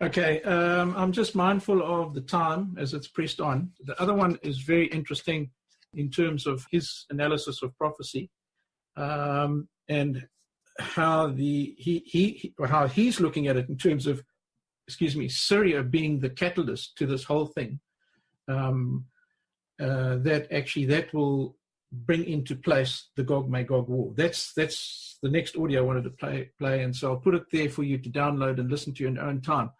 Okay, um, I'm just mindful of the time as it's pressed on. The other one is very interesting in terms of his analysis of prophecy um, and how the he, he how he's looking at it in terms of excuse me, Syria being the catalyst to this whole thing, um, uh, that actually that will bring into place the Gog Magog war. That's that's the next audio I wanted to play play, and so I'll put it there for you to download and listen to in your own time.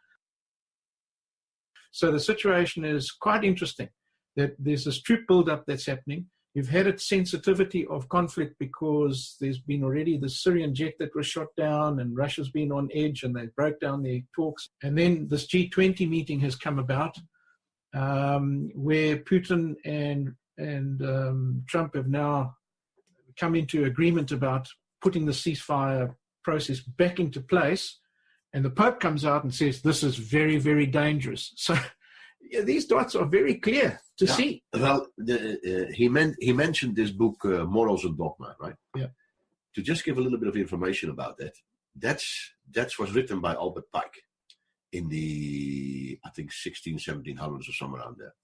So the situation is quite interesting. That there's this troop buildup that's happening. You've had a sensitivity of conflict because there's been already the Syrian jet that was shot down, and Russia's been on edge, and they broke down their talks. And then this G20 meeting has come about, um, where Putin and and um, Trump have now come into agreement about putting the ceasefire process back into place. And the Pope comes out and says this is very, very dangerous. So these dots are very clear to Yeah. see. Well, the, uh, he meant he mentioned this book, uh, Morals and Dogma, right? Yeah. To just give a little bit of information about that, that's that was written by Albert Pike in the I think 16, 1700s or somewhere around there,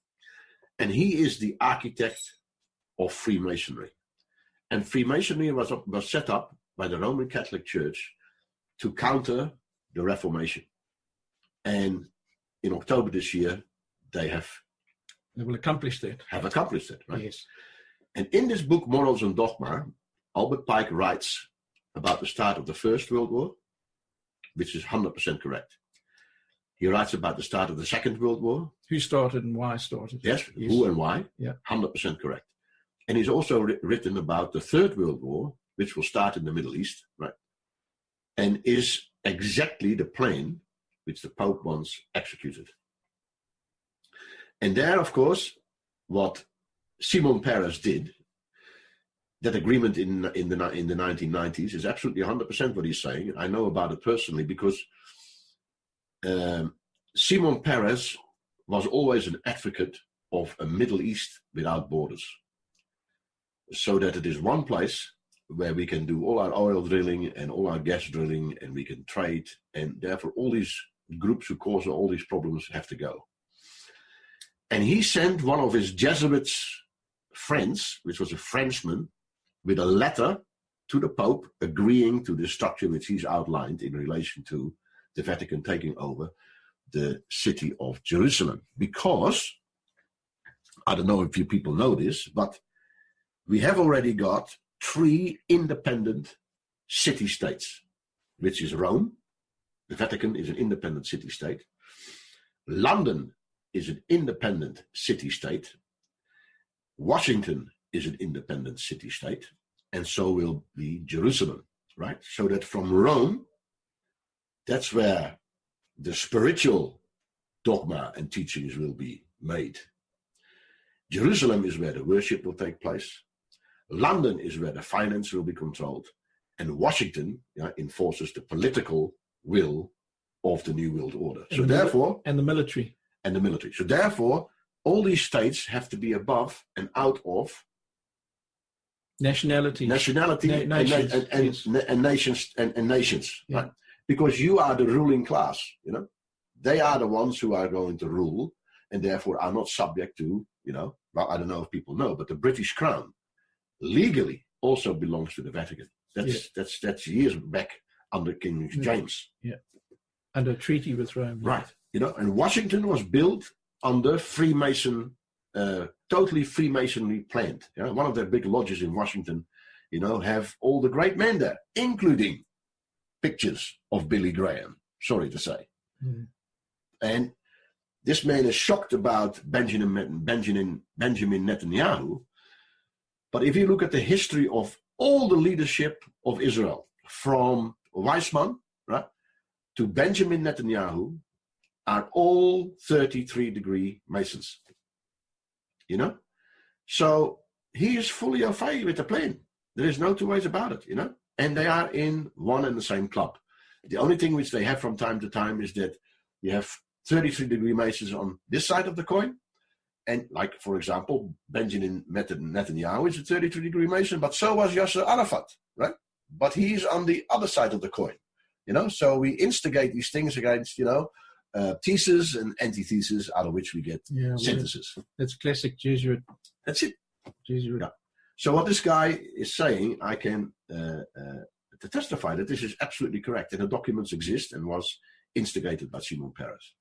and he is the architect of Freemasonry, and Freemasonry was up, was set up by the Roman Catholic Church to counter the Reformation, and in October this year they have They will accomplish that. have accomplished it, right? Yes. And in this book, Morals and Dogma, Albert Pike writes about the start of the First World War, which is 100% correct. He writes about the start of the Second World War, Who started and why started? yes, Yes. who and why, Yeah. 100% correct. And he's also written about the Third World War, which will start in the Middle East, right? And is exactly the plan which the Pope wants executed. And there, of course, what Simon Peres did, that agreement in in the in the 1990s is absolutely 100% what he's saying. I know about it personally because um, Simon Peres was always an advocate of a Middle East without borders, so that it is one place where we can do all our oil drilling and all our gas drilling, and we can trade, and therefore all these groups who cause all these problems have to go. And he sent one of his Jesuits friends, which was a Frenchman, with a letter to the Pope agreeing to the structure which he's outlined in relation to the Vatican taking over the city of Jerusalem. Because, I don't know if you people know this, but we have already got three independent city states, which is Rome, the Vatican is an independent city state, London is an independent city state. Washington is an independent city state, and so will be Jerusalem, right? So that from Rome, that's where the spiritual dogma and teachings will be made. Jerusalem is where the worship will take place. London is where the finance will be controlled. And Washington yeah, enforces the political will of the New World Order. So the therefore, And the military. And the military. So therefore, all these states have to be above and out of Nationality. nationality Na- and, nations, and, and, yes. and nations and, and nations, Yeah. right? Because you are the ruling class, you know. They are the ones who are going to rule, and therefore are not subject to, you know. Well, I don't know if people know, but the British Crown legally also belongs to the Vatican. That's Yeah. that's that's years back under King James. Yeah. Under treaty with Rome. Right. You know, and Washington was built under Freemason, uh, totally Freemasonry planned. You know, one of their big lodges in Washington, you know, have all the great men there, including pictures of Billy Graham. Sorry to say. Mm. And this man is shocked about Benjamin Benjamin Benjamin Netanyahu. But if you look at the history of all the leadership of Israel, from Weizmann, right, to Benjamin Netanyahu, are all 33 degree Masons. You know? So he is fully au fait with the plane. There is no two ways about it, you know? And they are in one and the same club. The only thing which they have from time to time is that you have 33 degree Masons on this side of the coin. And like, for example, Benjamin Netanyahu is a 33 degree Mason, but so was Yasser Arafat, right? But he's on the other side of the coin, you know? So we instigate these things against, you know, uh, thesis and antithesis out of which we get Yeah. synthesis. that's classic Jesuit. That's it. Jesuit. Yeah. So what this guy is saying, I can uh, uh, to testify that this is absolutely correct, and the documents exist and was instigated by Simon Peres,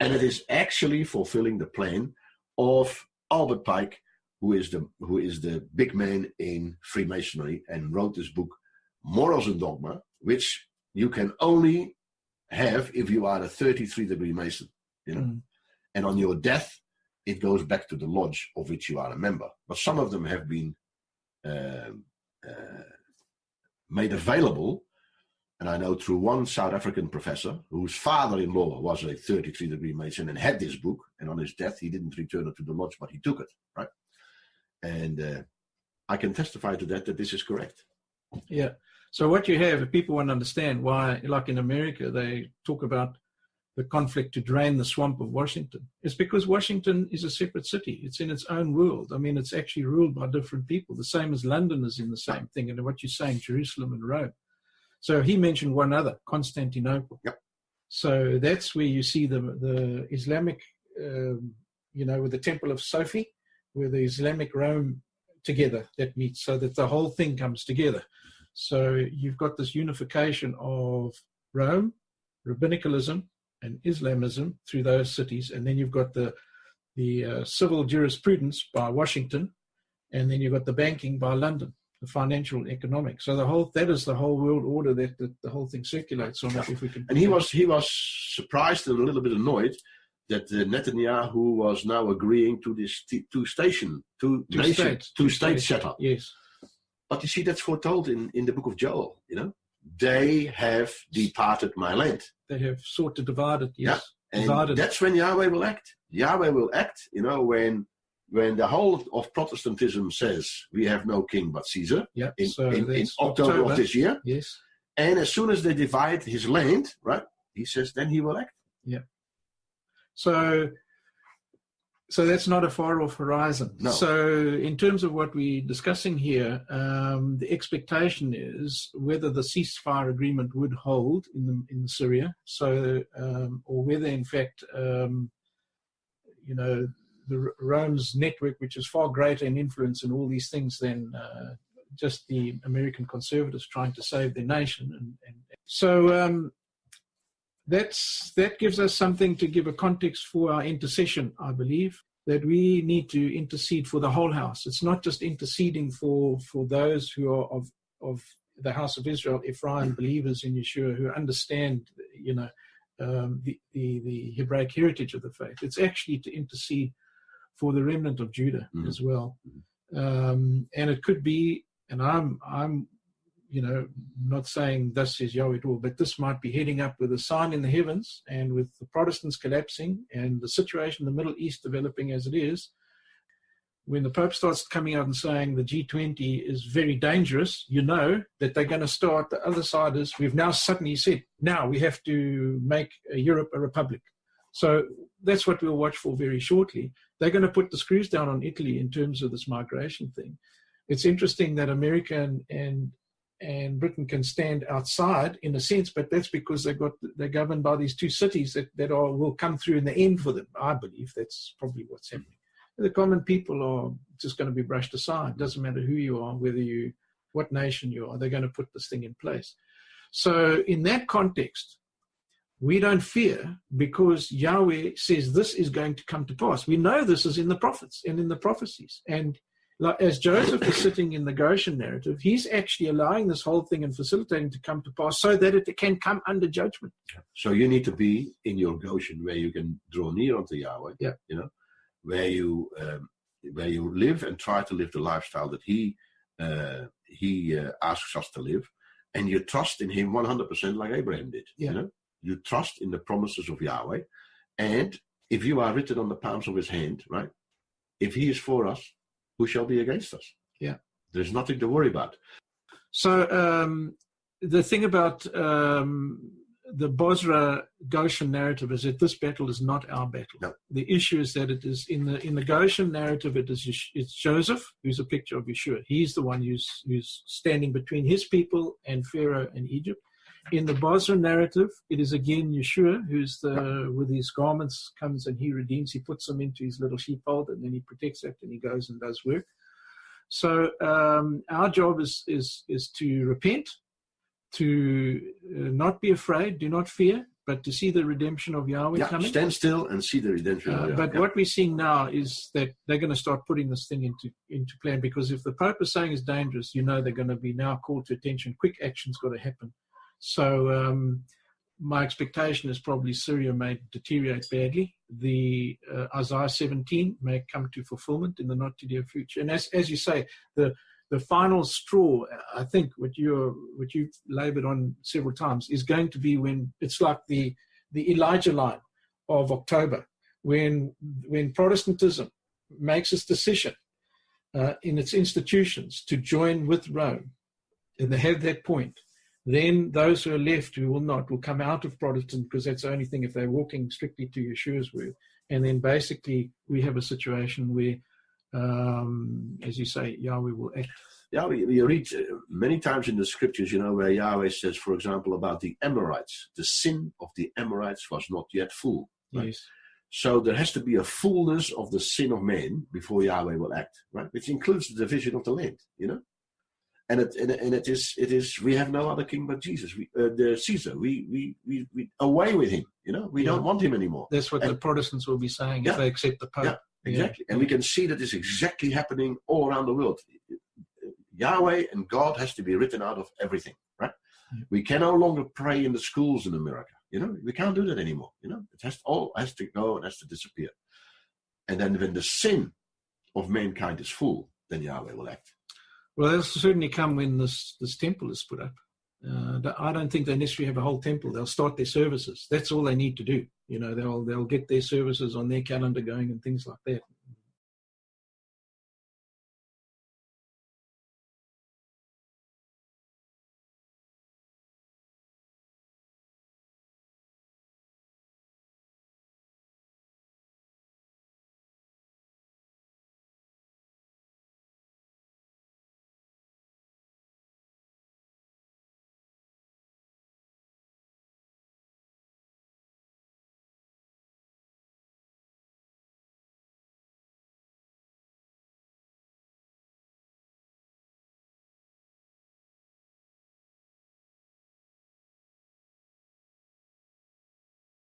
and it is actually fulfilling the plan of Albert Pike, who is the who is the big man in Freemasonry and wrote this book, Morals and Dogma, which you can only have if you are a 33 degree Mason, you know, Mm. and on your death it goes back to the lodge of which you are a member. But some of them have been um, uh, made available, and I know through one South African professor whose father-in-law was a 33 degree Mason and had this book, and on his death he didn't return it to the lodge, but he took it, right? And uh, I can testify to that that this is correct. Yeah. So what you have, if people want to understand why, like in America, they talk about the conflict to drain the swamp of Washington. It's because Washington is a separate city. It's in its own world. I mean, it's actually ruled by different people, the same as London is in the same thing. And what you're saying, Jerusalem and Rome. So he mentioned one other, Constantinople. Yep. So that's where you see the the Islamic, um, you know, with the Temple of Sophie, where the Islamic Rome together that meets, so that the whole thing comes together. So you've got this unification of Rome, rabbinicalism, and Islamism through those cities, and then you've got the the uh, civil jurisprudence by Washington, and then you've got the banking by London the financial economic. So the whole that is the whole world order that, that the whole thing circulates on. If we can, and he was he was surprised and a little bit annoyed that uh, Netanyahu was now agreeing to this t- two station, two, two nation, states, two, two state setup. Yes, but you see that's foretold in in the book of Joel. You know, they have departed my land. They have sought to divide it. Yes. Yeah. And that's when Yahweh will act. Yahweh will act, you know, when when the whole of Protestantism says we have no king but Caesar yeah, in, so in, in October, October, of this year. Yes. And as soon as they divide his land, right, he says then he will act. Yeah. So so that's not a far off horizon. No. So in terms of what we're discussing here, um, the expectation is whether the ceasefire agreement would hold in the, in Syria. So um, or whether in fact um, you know the Rome's network, which is far greater in influence in all these things than uh, just the American conservatives trying to save their nation. And, and so um, that's that gives us something to give a context for our intercession. I believe that we need to intercede for the whole house. It's not just interceding for for those who are of of the house of Israel, Ephraim believers in Yeshua who understand, you know, um, the, the, the Hebraic heritage of the faith. It's actually to intercede for the remnant of Judah mm-hmm. as well. Um, and it could be, and I'm, I'm, you know, not saying this is Yahweh at all, but this might be heading up with a sign in the heavens and with the Protestants collapsing and the situation in the Middle East developing as it is. When the Pope starts coming out and saying the G20 is very dangerous, you know that they're going to start, the other side is, we've now suddenly said, now we have to make Europe a republic. So that's what we'll watch for very shortly they're going to put the screws down on Italy in terms of this migration thing. It's interesting that America and, and and Britain can stand outside in a sense, but that's because they've got they're governed by these two cities that, that are will come through in the end for them. I believe that's probably what's happening. The common people are just going to be brushed aside. Doesn't matter who you are, whether you what nation you are, they're going to put this thing in place. So in that context, we don't fear because Yahweh says this is going to come to pass. We know this is in the prophets and in the prophecies. And as Joseph is sitting in the Goshen narrative, he's actually allowing this whole thing and facilitating to come to pass so that it can come under judgment. So you need to be in your Goshen where you can draw near unto Yahweh. Yeah. You know, where you um, where you live and try to live the lifestyle that He uh, He uh, asks us to live, and you trust in Him 100% like Abraham did. Yeah. You know, you trust in the promises of Yahweh. And if you are written on the palms of his hand, right? If he is for us, who shall be against us? Yeah. There's nothing to worry about. So um, the thing about um, the Bozrah Goshen narrative is that this battle is not our battle. No. The issue is that it is in the in the Goshen narrative. It is it's Joseph who's a picture of Yeshua. He's the one who's who's standing between his people and Pharaoh and Egypt in the Bozrah narrative, it is again Yeshua who's the with his garments comes and he redeems. He puts them into his little sheepfold and then he protects it and he goes and does work. So um, our job is is is to repent, to uh, not be afraid, do not fear, but to see the redemption of Yahweh yeah, coming. Stand still and see the redemption. Uh, but yeah. what we're seeing now is that they're going to start putting this thing into into plan because if the Pope is saying it's dangerous, you know they're going to be now called to attention. Quick action's got to happen so um, my expectation is probably Syria may deteriorate badly. The uh, Isaiah 17 may come to fulfillment in the not too dear future. And as, as you say, the the final straw, I think, what you what you've laboured on several times, is going to be when it's like the the Elijah line of October, when when Protestantism makes its decision uh, in its institutions to join with Rome, and they have that point then those who are left who will not will come out of Protestant because that's the only thing if they're walking strictly to Yeshua's word. And then basically we have a situation where, um, as you say, Yahweh will act. Yeah, we, we read uh, many times in the scriptures, you know, where Yahweh says, for example, about the Amorites, the sin of the Amorites was not yet full. Right? Yes. So there has to be a fullness of the sin of man before Yahweh will act, right? Which includes the division of the land, you know. And it and, and it is it is we have no other king but Jesus, we uh, the Caesar. We we we we away with him, you know. We Yeah. don't want him anymore. That's what the Protestants will be saying Yeah. if they accept the Pope. Yeah. Exactly. And we can see that is exactly happening all around the world. Yahweh and God has to be written out of everything, right? We can no longer pray in the schools in America. You know, we can't do that anymore. You know, it has to, all has to go and has to disappear. And then when the sin of mankind is full, then Yahweh will act. Well, they'll certainly come when this this temple is put up. Uh, I don't think they necessarily have a whole temple. They'll start their services. That's all they need to do. You know, they'll they'll get their services on their calendar going and things like that.